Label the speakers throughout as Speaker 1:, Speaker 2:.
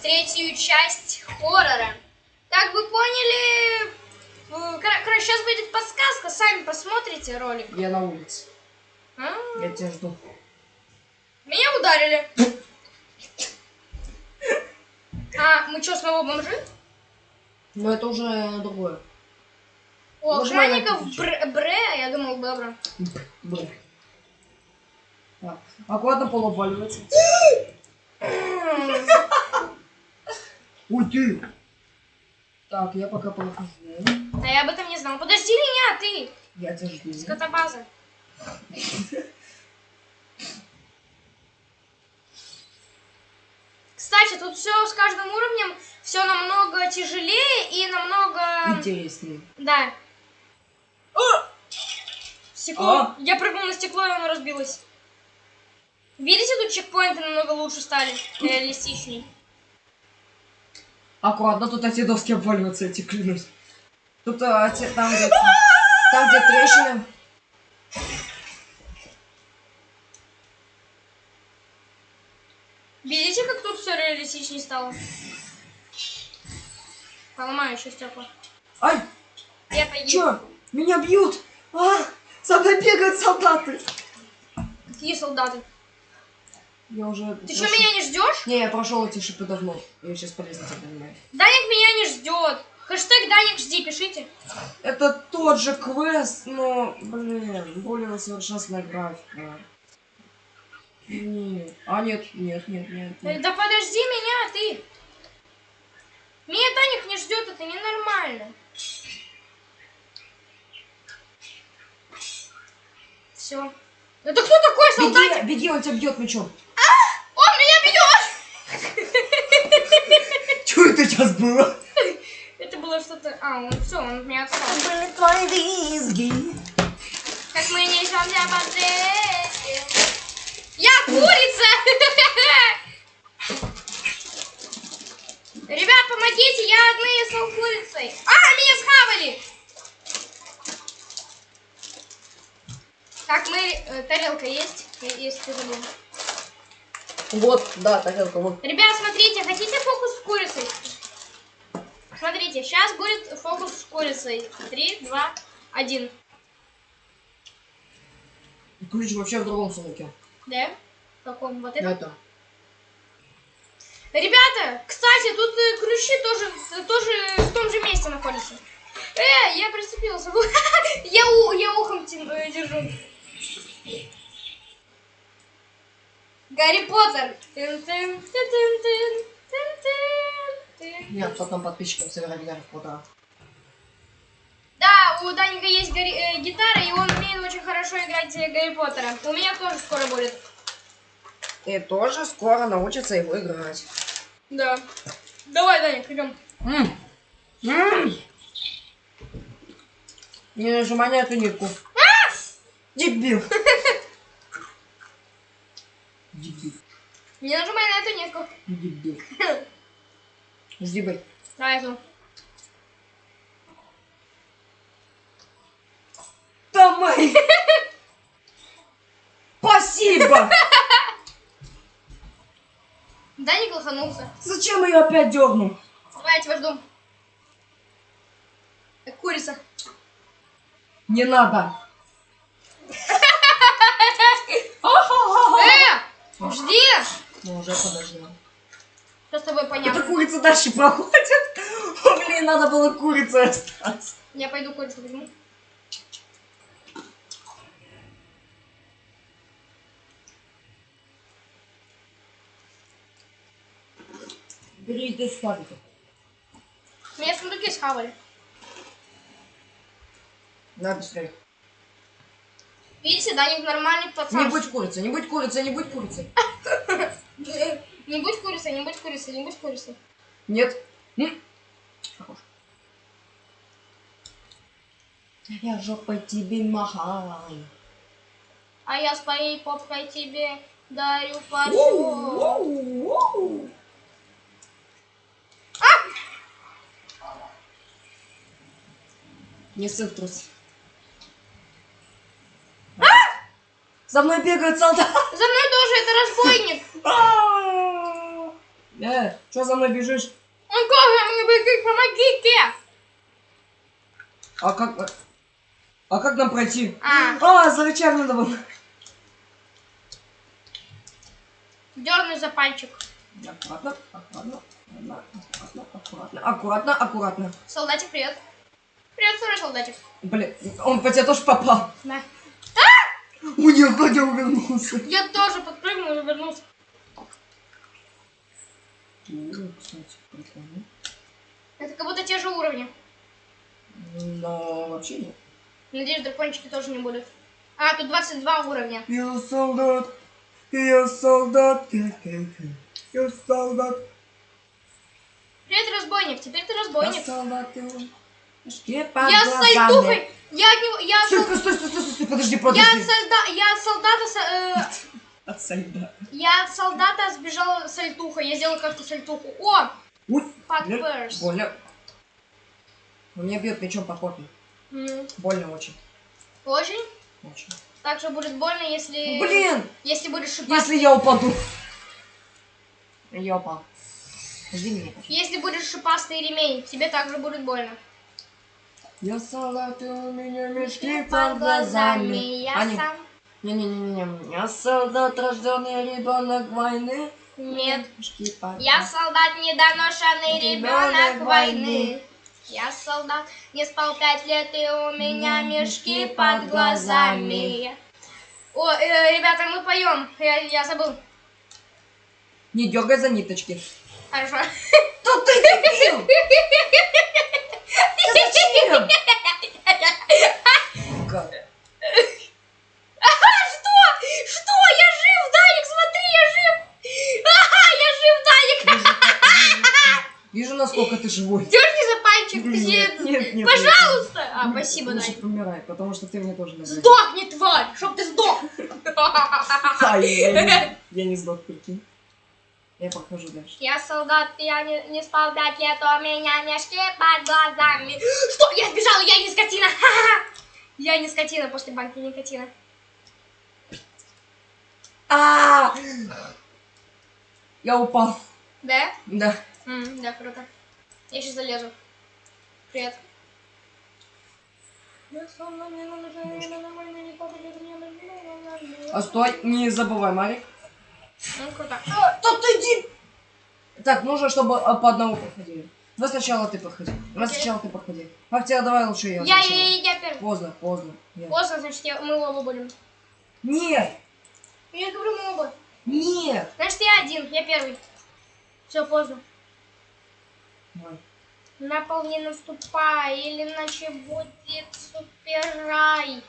Speaker 1: третью часть хоррора. Как вы поняли, э, кор- короче, сейчас будет подсказка, сами посмотрите ролик.
Speaker 2: Я на улице.
Speaker 1: А,
Speaker 2: Я тебя жду.
Speaker 1: Меня ударили. А, мы что, снова бомжи?
Speaker 2: Но это уже другое.
Speaker 1: У
Speaker 2: Можно
Speaker 1: охранников бр- бре, я думал, добро.
Speaker 2: Блин. Так, аккуратно пол обваливается. Уй ты! Так, я пока прохожу.
Speaker 1: А я об этом не знал. Подожди меня, ты,
Speaker 2: Я тебя жду.
Speaker 1: скотобаза. Кстати, тут все с каждым уровнем все намного тяжелее и намного...
Speaker 2: Интереснее.
Speaker 1: Да. Стекло.
Speaker 2: А?
Speaker 1: Я прыгнул на стекло, и оно разбилось. Видите, тут чекпоинты намного лучше стали, реалистичней.
Speaker 2: Аккуратно, тут эти доски обваливаются, тебе клянусь. Тут а, те- там, где, там, где трещины.
Speaker 1: Видите, как тут все реалистичнее стало? Поломаю еще стекла.
Speaker 2: Ай,
Speaker 1: Я поеду.
Speaker 2: чё? Меня бьют! А, за мной бегают солдаты!
Speaker 1: Какие солдаты?
Speaker 2: Я уже...
Speaker 1: Ты что, меня не ждешь?
Speaker 2: Не, я прошел эти шипы давно. Я сейчас полезно тебя понимаю.
Speaker 1: Даник меня не ждет. Хэштег Даник жди, пишите.
Speaker 2: Это тот же квест, но, блин, более усовершенствованная графика. Нет. А, нет, нет, нет, нет. Нет.
Speaker 1: Да подожди меня, ты. Меня Даник не ждет, это ненормально. Все. Это кто такой солдатик?
Speaker 2: Беги, беги, он тебя бьет мечом.
Speaker 1: Бьет!
Speaker 2: Что это сейчас было?
Speaker 1: Это было что-то... А, он все, он меня отстал. Как мы по треске. Я курица! Ребят, помогите, я одна я стал курицей. А, меня схавали! Так, мы... э, тарелка есть? Ты забыл.
Speaker 2: Вот, да, тарелка, вот.
Speaker 1: Ребят, смотрите, хотите фокус с курицей? Смотрите, сейчас будет фокус с курицей. Три, два, один.
Speaker 2: Ключ вообще в другом сумке.
Speaker 1: Да? В каком? Вот это?
Speaker 2: Это.
Speaker 1: Ребята, кстати, тут э, ключи тоже, тоже в том же месте находятся. Э, я прицепился. я, у, я ухом э, держу. Гарри Поттер.
Speaker 2: Нет, потом подписчикам собирали Гарри Поттера.
Speaker 1: Да, у Даника есть Гарри- э, гитара, и он умеет очень хорошо играть э, Гарри Поттера. У меня тоже скоро будет.
Speaker 2: И тоже скоро научится его играть.
Speaker 1: Да. Давай, Даник, идем.
Speaker 2: М. М. Не нажимай на эту нитку. Дебил. Дебил.
Speaker 1: Не нажимай на эту нитку.
Speaker 2: Дебил. Жди, бэй.
Speaker 1: Давай, эту.
Speaker 2: Давай. Спасибо.
Speaker 1: Даник лоханулся.
Speaker 2: Зачем я опять дернул?
Speaker 1: Давай, я тебя жду. Как курица.
Speaker 2: Не надо.
Speaker 1: Э, жди.
Speaker 2: Ну, уже подождем.
Speaker 1: Что с тобой понятно?
Speaker 2: курица дальше проходит. О, блин, надо было курицей остаться.
Speaker 1: Я пойду курицу возьму.
Speaker 2: Бери иди ставить.
Speaker 1: Меня сундуки схавали.
Speaker 2: На, быстрее.
Speaker 1: Видите, нормальный
Speaker 2: Не
Speaker 1: пацан.
Speaker 2: будь курицей, не будь курицей, не будь курицей.
Speaker 1: Не будь курицей, не будь курицей, не будь курицей.
Speaker 2: Нет. Хорош. Я жопой тебе махаю.
Speaker 1: А я с моей попкой тебе дарю
Speaker 2: воу, воу. Не ссыв трус. За мной бегают солдаты.
Speaker 1: За мной тоже это разбойник.
Speaker 2: А! Э, что за мной бежишь?
Speaker 1: Он как, помогите!
Speaker 2: А как... А как нам пройти?
Speaker 1: А,
Speaker 2: А, за рычаг надо было.
Speaker 1: дерну за пальчик.
Speaker 2: Аккуратно, аккуратно, аккуратно, аккуратно, аккуратно, аккуратно, аккуратно.
Speaker 1: Солдатик, привет. Привет, второй солдатик.
Speaker 2: Блин, он по тебе тоже попал.
Speaker 1: Да.
Speaker 2: У нее хотя увернулся.
Speaker 1: Я тоже подпрыгнул и вернулся. Это как будто те же уровни.
Speaker 2: Но вообще нет.
Speaker 1: Надеюсь, дракончики тоже не будут. А, тут 22 уровня.
Speaker 2: Я солдат, я солдат, я солдат.
Speaker 1: Привет, разбойник. Теперь ты
Speaker 2: Я
Speaker 1: разбойник.
Speaker 2: солдат, я Мешки под
Speaker 1: Я с
Speaker 2: глазами.
Speaker 1: Я от него... Я,
Speaker 2: Стой, стой, стой, стой, стой, стой, подожди,
Speaker 1: я,
Speaker 2: подожди.
Speaker 1: от солда- я от солдата... с- э,
Speaker 2: От солдата.
Speaker 1: Я от солдата сбежала сальтухой. Я сделала как-то сальтуху. О!
Speaker 2: Ой,
Speaker 1: Под
Speaker 2: блин,
Speaker 1: перс.
Speaker 2: больно. Он меня бьет мечом по попе.
Speaker 1: М,
Speaker 2: Больно очень.
Speaker 1: Очень.
Speaker 2: очень.
Speaker 1: Также будет больно, если...
Speaker 2: Блин,
Speaker 1: Если будешь шипастый...
Speaker 2: если я упаду. Я упал. Жди меня.
Speaker 1: Если будешь шипастый ремень, тебе также будет больно.
Speaker 2: Я солдат, и у меня мешки
Speaker 1: Под
Speaker 2: глазами.
Speaker 1: я
Speaker 2: Аня,
Speaker 1: сам...
Speaker 2: не-не-не-не, я солдат, рожденный ребенок войны.
Speaker 1: Нет.
Speaker 2: Мешки под
Speaker 1: Я солдат, недоношенный ребенок
Speaker 2: Ребенок
Speaker 1: войны. Я солдат, не спал пять лет, и у меня мешки под глазами. О, э, ребята, мы поем. Я, я забыл.
Speaker 2: Не дергай за ниточки.
Speaker 1: Хорошо.
Speaker 2: Да ты дебил! Да зачем? Сука.
Speaker 1: Что? Что? Я жив, Даник, смотри, я жив. Ага, я жив, Даник.
Speaker 2: Вижу, насколько ты живой.
Speaker 1: Дерни за пальчик. ты
Speaker 2: Нет, нет, нет.
Speaker 1: Пожалуйста. А,
Speaker 2: нет.
Speaker 1: спасибо,
Speaker 2: Лучше
Speaker 1: Даник.
Speaker 2: помирай, потому что ты мне тоже нравишься.
Speaker 1: Сдохни, тварь, чтоб ты сдох.
Speaker 2: А, я, я не, я не сдох, прикинь. Я покажу дальше.
Speaker 1: Я солдат, я не, не спал пять лет, у меня мешки под глазами. Что? Я сбежала, я не скотина. Ха-ха. Я не скотина после банки никотина.
Speaker 2: А! Я упал.
Speaker 1: Да?
Speaker 2: Да.
Speaker 1: М, да, круто. Я сейчас залезу. Привет.
Speaker 2: А стой, не забывай, Марик.
Speaker 1: Ну, круто.
Speaker 2: Да ты иди! Так, нужно, чтобы а, по одному проходили. Давай сначала ты проходи. Давай
Speaker 1: Окей.
Speaker 2: сначала ты проходи. Актия, давай лучше я.
Speaker 1: Я, я, я, я первый.
Speaker 2: Поздно, поздно. Нет.
Speaker 1: Поздно, значит, я, мы оба будем.
Speaker 2: Нет!
Speaker 1: Я говорю, мы оба.
Speaker 2: Нет!
Speaker 1: Значит, я один, я первый. Все, поздно.
Speaker 2: Давай.
Speaker 1: На пол не наступай, или иначе будет супер рай.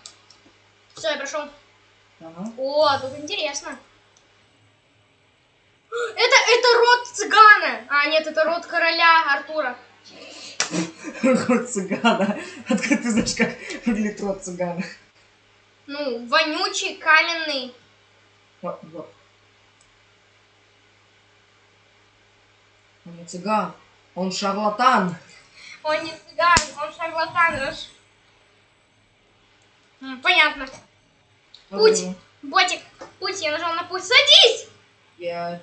Speaker 1: Все, я прошел.
Speaker 2: Ага.
Speaker 1: О, тут интересно. Это, это род цыгана. А, нет, это род короля Артура.
Speaker 2: Рот цыгана. Откуда ты знаешь, как выглядит рот цыгана?
Speaker 1: Ну, вонючий, каменный.
Speaker 2: Вот, вот. Он не цыган. Он шарлатан.
Speaker 1: Он не цыган, он шарлатан. Понятно. Путь. Ботик, путь, я нажал на путь. Садись!
Speaker 2: Я...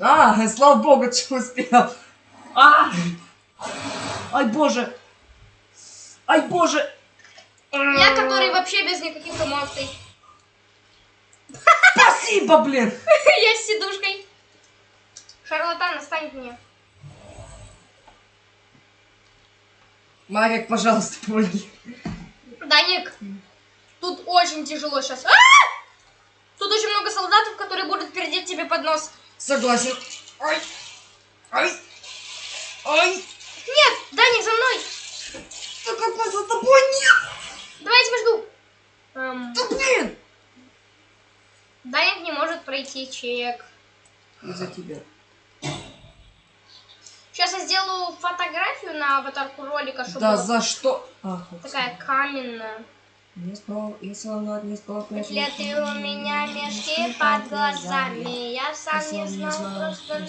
Speaker 2: А, слава богу, что успел. А! Ай, боже. Ай, боже.
Speaker 1: Я, который вообще без никаких эмоций.
Speaker 2: Спасибо, блин.
Speaker 1: Я с сидушкой. Шарлатан, останет мне.
Speaker 2: Марик, пожалуйста, помоги.
Speaker 1: Даник, тут очень тяжело сейчас. Тут очень много солдатов, которые будут пердеть тебе под нос.
Speaker 2: Согласен. Ай. Ай. Ай.
Speaker 1: Нет, Даник, за мной.
Speaker 2: Да какой за тобой нет?
Speaker 1: Давай я тебя жду. Эм,
Speaker 2: Да блин.
Speaker 1: Даник не может пройти чек.
Speaker 2: Из-за тебя.
Speaker 1: Сейчас я сделаю фотографию на аватарку ролика, чтобы
Speaker 2: Да за что? А,
Speaker 1: такая каменная. И у меня мешки под глазами. Я сам не знал просто.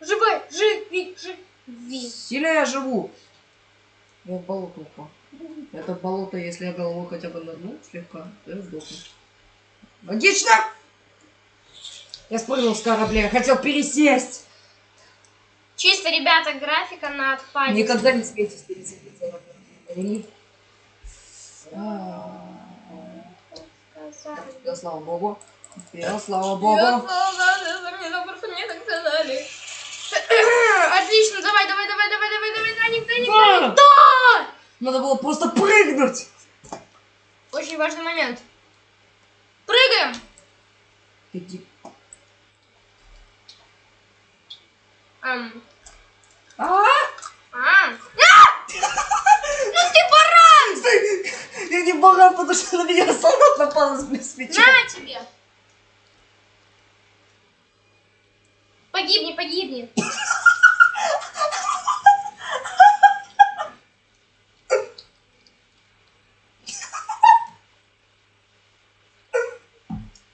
Speaker 1: Живой, живи, живи.
Speaker 2: Сильно я живу. Я в болото упал. Это болото, если я головой хотя бы нырну слегка, то я сдохну. Логично! Я спрыгнул с корабля, я хотел пересесть.
Speaker 1: Чисто, ребята, графика на отпаде.
Speaker 2: Никогда не светись пересадиться на корабль. А, Я, слава богу. Я, слава богу.
Speaker 1: Отлично, давай, давай, давай, давай, давай, давай, Даник, Даник,
Speaker 2: Да!
Speaker 1: Даник. Да!
Speaker 2: Надо было просто прыгнуть.
Speaker 1: Очень важный момент. Прыгаем.
Speaker 2: Иди.
Speaker 1: Ам.
Speaker 2: А!
Speaker 1: А. Ну ты баран!
Speaker 2: Я не баран, потому что на меня солдат напал с мечом.
Speaker 1: На тебе! Погибни, погибни.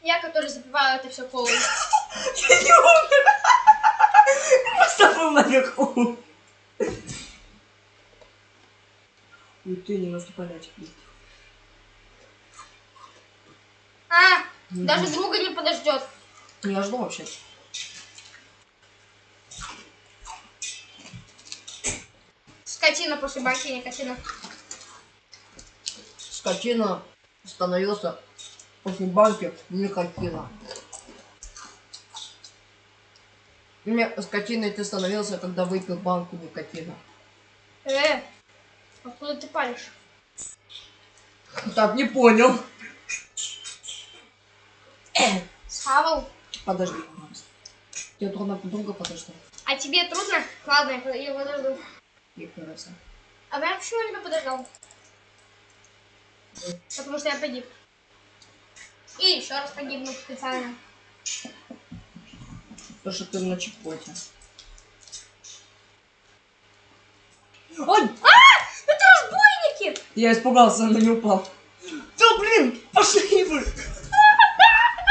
Speaker 1: Я, который запиваю это все колой.
Speaker 2: Я не умер. Я просто был наверху. И ты не наступай на тепло.
Speaker 1: А, даже друга не подождет.
Speaker 2: Я жду вообще.
Speaker 1: Скотина после банки, не скотина.
Speaker 2: Становился после банки никотина. Мне скотиной ты становился, когда выпил банку никотина.
Speaker 1: Э, откуда ты палишь?
Speaker 2: Так, не понял.
Speaker 1: Схавал.
Speaker 2: Подожди, пожалуйста. Тебе трудно подруга подожди.
Speaker 1: А тебе трудно? Ладно, я под- я подожду.
Speaker 2: И кажется.
Speaker 1: А я почему тебя подождал? Потому что я погиб. И еще раз погибну специально.
Speaker 2: Потому что ты на чекпоте. Ой!
Speaker 1: Разбойники!
Speaker 2: Я испугался, но не упал. Да блин, пошли вы!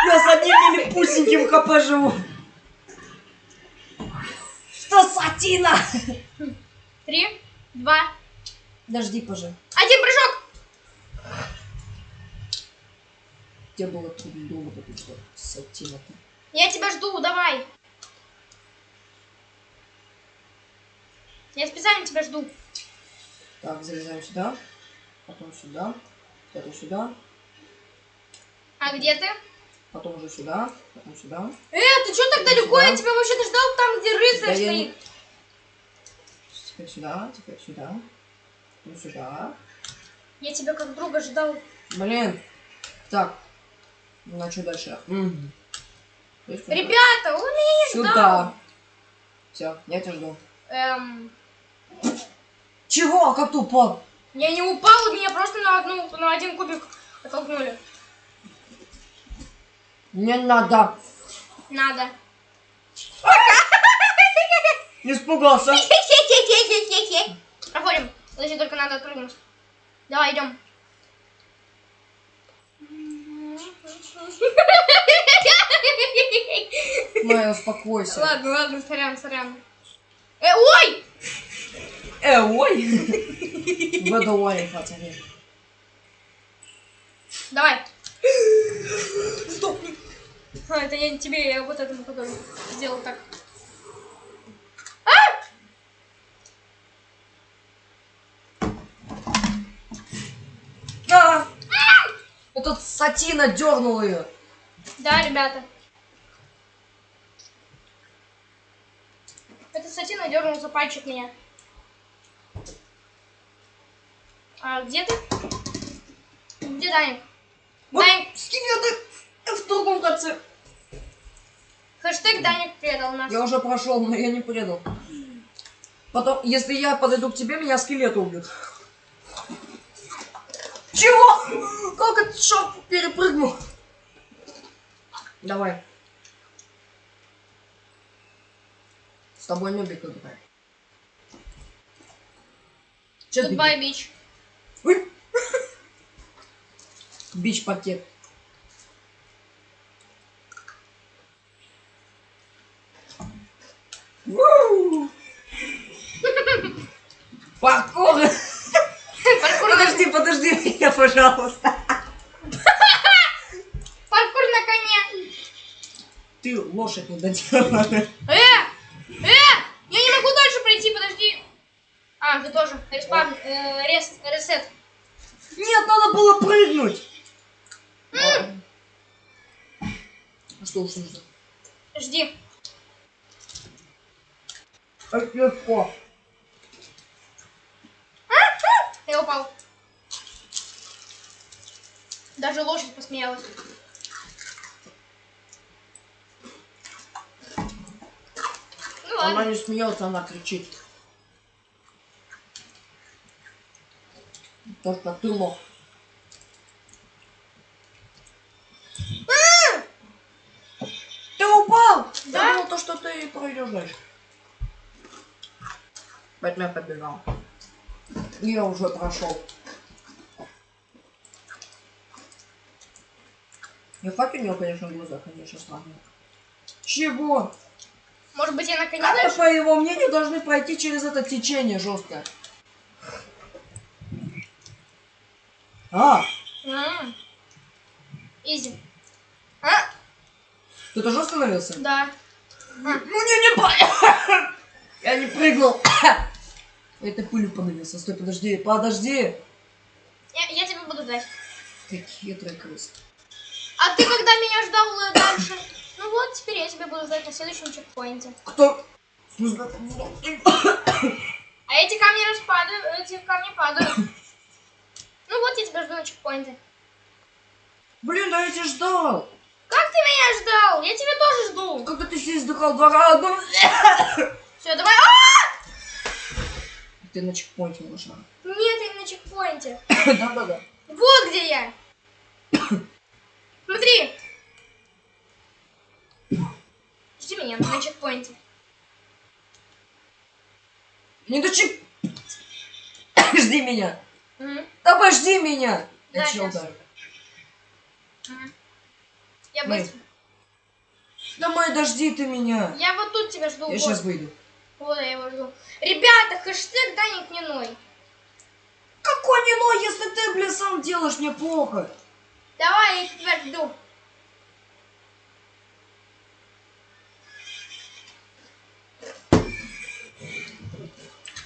Speaker 2: Я с одним милипусеньким хп живу. Что сатина?
Speaker 1: Три, два,
Speaker 2: Дожди, пожалуйста.
Speaker 1: один прыжок!
Speaker 2: Тебе было трудно вот сатина.
Speaker 1: Я тебя жду, давай. Я специально тебя жду.
Speaker 2: Так, залезаем сюда. Потом сюда. Потом сюда.
Speaker 1: А где ты?
Speaker 2: Потом уже сюда. Потом сюда.
Speaker 1: Э, ты что так далеко? Я тебя вообще-то ждал там, где рыцарь
Speaker 2: Да я
Speaker 1: стоит.
Speaker 2: Теперь сюда. Теперь сюда. Потом сюда.
Speaker 1: Я тебя как друга ждал.
Speaker 2: Блин. Так. Ну, а что дальше? Есть куда?
Speaker 1: Ребята, он меня не ждал.
Speaker 2: Сюда. Все, я тебя жду.
Speaker 1: Эм,
Speaker 2: Чего? Как ты упал?
Speaker 1: Я не упал, меня просто на, одну, на один кубик оттолкнули.
Speaker 2: Не надо.
Speaker 1: Надо.
Speaker 2: Испугался.
Speaker 1: Проходим. Подожди, только надо отпрыгнуть. Давай, идем.
Speaker 2: Майя, успокойся.
Speaker 1: Ладно, ладно, сорян, сорян. Э, ой!
Speaker 2: Э, ой. Водолай, пацаны.
Speaker 1: Давай. Стоп. А, это я не тебе, я вот этому который сделал так.
Speaker 2: А! Этот сатина дернул ее.
Speaker 1: Да, ребята. Это сатина дернул за пальчик меня. А где ты? Где Даник?
Speaker 2: Вот
Speaker 1: Даник,
Speaker 2: скелеты в другом конце.
Speaker 1: хэштег Даник предал нас.
Speaker 2: Я уже прошел, но я не предал. Потом, если я подойду к тебе, меня скелет убьют. Чего? Как этот шаг перепрыгнул? Давай. С тобой нубик играет. Ты?
Speaker 1: Goodbye, бич.
Speaker 2: Бич-пакет. Паркур! Подожди, подожди меня, пожалуйста.
Speaker 1: паркур на коне.
Speaker 2: Ты лошадь не доделана.
Speaker 1: Э! Э! Я не могу дальше пройти, подожди. А, ты тоже. Респавн, э, рес, ресет.
Speaker 2: Нет, надо было прыгнуть. А что уж нужно?
Speaker 1: Жди.
Speaker 2: Так легко.
Speaker 1: Я упал. Даже лошадь посмеялась.
Speaker 2: Она не смеется, она кричит. Только ты лох. Ты упал!
Speaker 1: Да?
Speaker 2: Я думал, то, что ты пройдешь дальше. Поэтому я побежал. Я уже прошел. Не хватит у него, конечно, глаза, конечно, странно. Чего?
Speaker 1: Может быть, я наконец
Speaker 2: Как-то,
Speaker 1: дальше?
Speaker 2: по его мнению, должны пройти через это течение жесткое. А,
Speaker 1: М. Изи. А?
Speaker 2: ты тоже остановился?
Speaker 1: Да.
Speaker 2: Ну не, не по- Я не прыгнул. Это пылью подавился. Стой, подожди, подожди.
Speaker 1: Я, я тебя буду ждать.
Speaker 2: Хитрый крыс.
Speaker 1: А ты когда меня ждал э, дальше? Ну вот, теперь я тебя буду ждать на следующем чекпоинте.
Speaker 2: Кто?
Speaker 1: А эти камни распадают, эти камни падают. Ну вот, я тебя жду на чекпоинте.
Speaker 2: Блин, да я тебя ждал.
Speaker 1: Как ты меня ждал? Я тебя тоже жду.
Speaker 2: Когда ты здесь вздыхал два раза.
Speaker 1: Все, давай. А!
Speaker 2: Ты на чекпоинте лошара.
Speaker 1: Нет, я на чекпоинте.
Speaker 2: Да-да-да.
Speaker 1: Вот где я. Смотри. Жди меня на чекпоинте.
Speaker 2: Не до чек... Жди меня.
Speaker 1: Мгм.
Speaker 2: Обожди меня.
Speaker 1: Да, щас.
Speaker 2: ударю.
Speaker 1: Мгм. Я
Speaker 2: Мэй.
Speaker 1: быстро.
Speaker 2: Давай, дожди ты меня.
Speaker 1: Я вот тут тебя жду.
Speaker 2: Я
Speaker 1: вот.
Speaker 2: сейчас выйду.
Speaker 1: Вот я его жду. Ребята, хэштег Даник не ной.
Speaker 2: Какой не ной, если ты, блин, сам делаешь мне плохо.
Speaker 1: Давай, я тебя жду.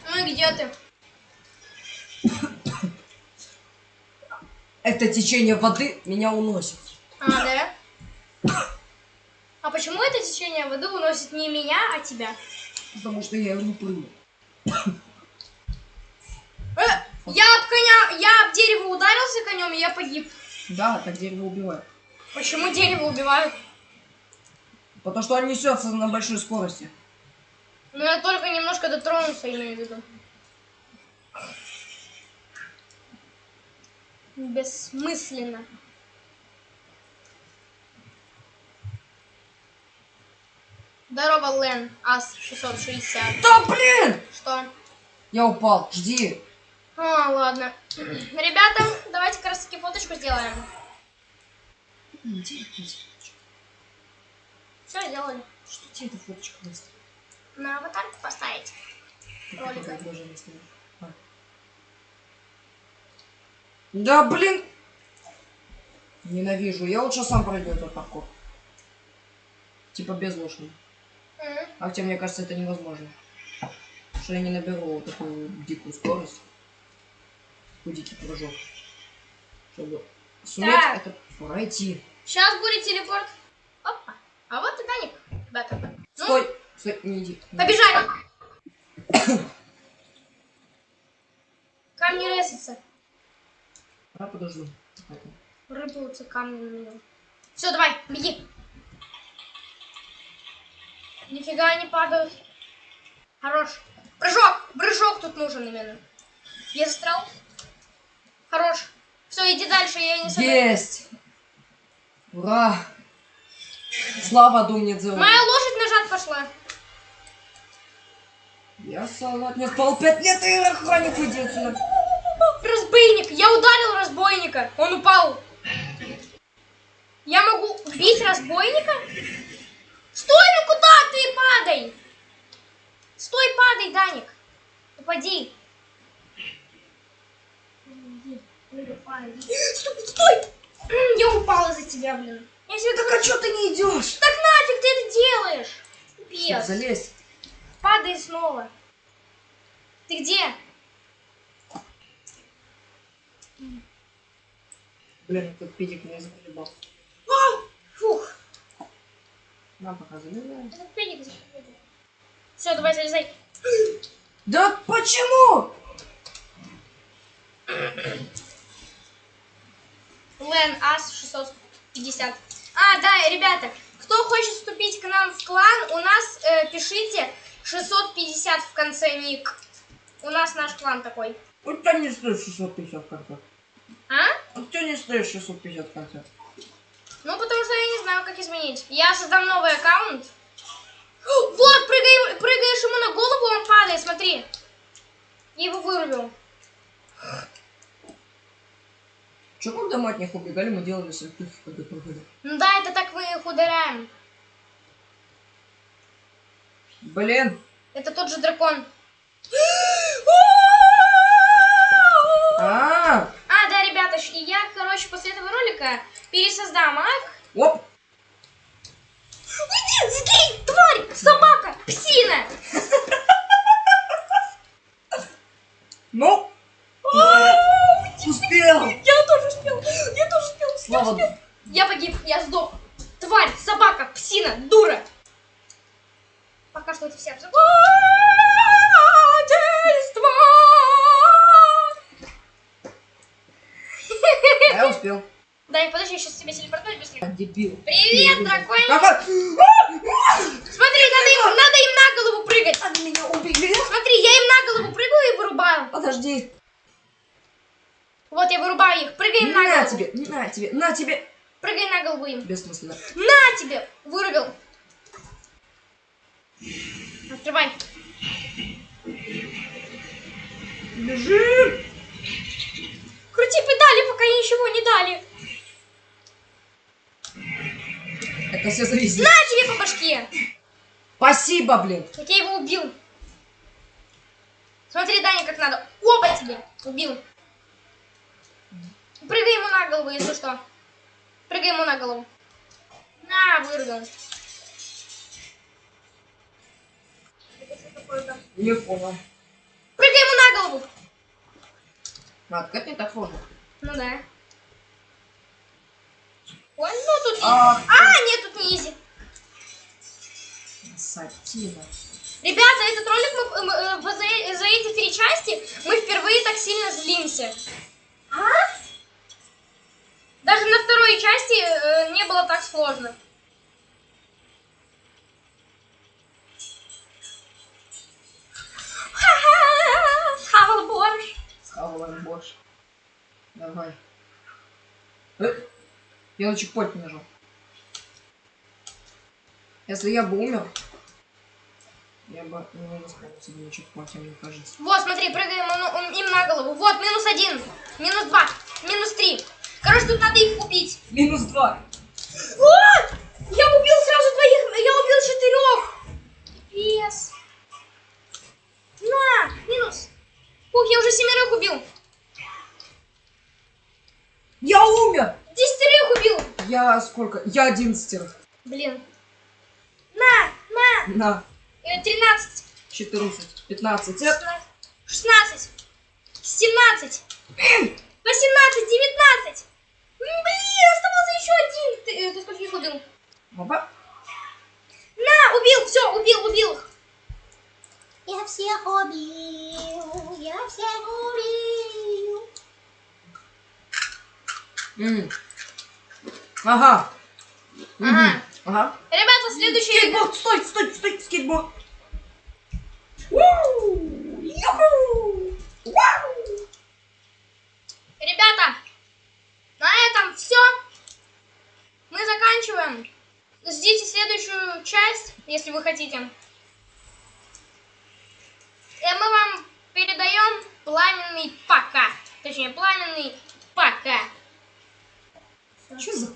Speaker 1: Ну и где ты?
Speaker 2: Это течение воды меня уносит.
Speaker 1: А, да? А почему это течение воды уносит не меня, а тебя?
Speaker 2: Потому что я его не прыгну.
Speaker 1: Э, я об коня, я об дерево ударился конем, и я погиб.
Speaker 2: Да, так дерево убивает.
Speaker 1: Почему дерево убивают?
Speaker 2: Потому что он несется на большой скорости.
Speaker 1: Ну я только немножко дотронулся, имею в виду. Бессмысленно. Здорово, Лен. Ас 660.
Speaker 2: Да блин!
Speaker 1: Что?
Speaker 2: Я упал, жди.
Speaker 1: А, ладно. Ребята, давайте как раз таки фоточку сделаем. Все, сделали.
Speaker 2: Что тебе эта фоточка даст?
Speaker 1: На аватарку поставить.
Speaker 2: Какое
Speaker 1: Ролик.
Speaker 2: предложение стоит? А. Да блин! Ненавижу. Я лучше сам пройду этот паркур. Типа без лошади.
Speaker 1: М.
Speaker 2: А хотя мне кажется, это невозможно. Потому что я не наберу вот такую дикую скорость. Такой дикий прыжок. Чтобы суметь
Speaker 1: Так.
Speaker 2: это пройти.
Speaker 1: Сейчас будет телепорт. Опа. А вот и Даник, ребята. Ну,
Speaker 2: Стой! Иди.
Speaker 1: Побежали. Камни ресятся.
Speaker 2: А, подожди.
Speaker 1: Рыпаются камни на меня. Все, давай, беги. Нифига не падают. Хорош. Прыжок! Прыжок тут нужен именно. Я застрял. Хорош. Все, иди дальше, я не собираюсь.
Speaker 2: Есть! Ура! Слава думнет за
Speaker 1: Моя лошадь назад пошла.
Speaker 2: Я салат не спал пять лет, и охранник отсюда.
Speaker 1: Разбойник! Я ударил разбойника! Он упал! Я могу бить разбойника? Стой, ну куда ты падай? Стой, падай, Даник! Упади! Стой, стой! Я упала за тебя, блин. Я себе
Speaker 2: Так а чё ты не идешь?
Speaker 1: Так нафиг ты это делаешь? Пес.
Speaker 2: залезь.
Speaker 1: Падай снова. Ты где?
Speaker 2: Блин, этот педик меня заколебал.
Speaker 1: Фух.
Speaker 2: Нам пока залезаем.
Speaker 1: Этот педик Все, давай залезай.
Speaker 2: Да почему?
Speaker 1: Лен Ас 650. А, да, ребята, кто хочет вступить к нам в клан, у нас э, пишите 650 в конце ник. У нас наш клан такой.
Speaker 2: У тебя не стоит 650 в конце.
Speaker 1: А?
Speaker 2: У тебя не стоит 650 в конце.
Speaker 1: Ну, потому что я не знаю, как изменить. Я создам новый аккаунт. Вот, прыгай, прыгаешь ему на голову, он падает, смотри. Я его вырубил.
Speaker 2: Че, когда мы от них убегали, мы делали сальтухи, когда прыгали?
Speaker 1: Ну да, это так мы их ударяем.
Speaker 2: Блин.
Speaker 1: Это тот же дракон.
Speaker 2: А,
Speaker 1: щ- я, короче, после этого ролика пересоздам ак.
Speaker 2: оп.
Speaker 1: Уйди, сгинь, тварь, собака, псина.
Speaker 2: Ну. Успел.
Speaker 1: Я тоже успел, я тоже успел. я успел. Я погиб, я сдох. Тварь, собака, псина, дура. Пока что это все обзоры.
Speaker 2: Я успел.
Speaker 1: Дай, подожди, я сейчас тебе телепортнуть быстрее.
Speaker 2: Дебил.
Speaker 1: Привет, дракон.
Speaker 2: Какой?
Speaker 1: Смотри, надо им, надо им на голову прыгать.
Speaker 2: Они меня убили.
Speaker 1: Смотри, я им на голову прыгаю и вырубаю.
Speaker 2: Подожди.
Speaker 1: Вот я вырубаю их. Прыгай им на
Speaker 2: На
Speaker 1: голову.
Speaker 2: тебе, на тебе, на тебе.
Speaker 1: Прыгай на голову им.
Speaker 2: Бессмысленно.
Speaker 1: На тебе! Вырубил. Открывай.
Speaker 2: Бежим.
Speaker 1: Крути педали, пока ничего не дали.
Speaker 2: Это все зависит.
Speaker 1: На тебе по башке.
Speaker 2: Спасибо, блин.
Speaker 1: Как я его убил. Смотри, Даня, как надо. Оба тебе. Убил. Прыгай ему на голову, если что. Прыгай ему на голову. На, такое-то?
Speaker 2: Не понял.
Speaker 1: Прыгай ему на голову.
Speaker 2: А, как не так сложно?
Speaker 1: Ну да. Ой, ну тут...
Speaker 2: А,
Speaker 1: А, нет, тут не изи.
Speaker 2: Сатина.
Speaker 1: Ребята, этот ролик мы, мы, э, за, за эти три части мы впервые так сильно злимся. А? Даже на второй части э, не было так сложно.
Speaker 2: Схавала борщ. Давай. Э, Я на чекпоинт нажал. Если я бы умер, я бы не бы на чекпоинте, мне кажется.
Speaker 1: Вот, смотри, прыгаем ему- он- им на голову. Вот, минус один, минус два, минус три. Короче, тут надо их убить.
Speaker 2: Минус два.
Speaker 1: Вот! Я убил сразу двоих, я убил четырех. Пес. На, минус. Ух, я уже семерых убил.
Speaker 2: Я умер!
Speaker 1: Десятерых убил.
Speaker 2: Я сколько? Я одиннадцатерых.
Speaker 1: Блин. На, на.
Speaker 2: На.
Speaker 1: Э, Тринадцать.
Speaker 2: 14, 15.
Speaker 1: Шестнадцать. Семнадцать. Восемнадцать, девятнадцать. М, Блин, оставался еще один. Ты, э, ты сколько их убил?
Speaker 2: Опа.
Speaker 1: На, убил, все, убил, убил.
Speaker 3: Я всех убил,
Speaker 2: М. Ага. Мгм.
Speaker 1: Ага.
Speaker 2: Ага.
Speaker 1: Ребята, следующий...
Speaker 2: Скейтборд, стой, стой, стой, скейтборд.
Speaker 1: Ребята, на этом все. Мы заканчиваем. Ждите следующую часть, если вы хотите. И мы вам передаем пламенный пока. Точнее, пламенный пока.
Speaker 2: Что за?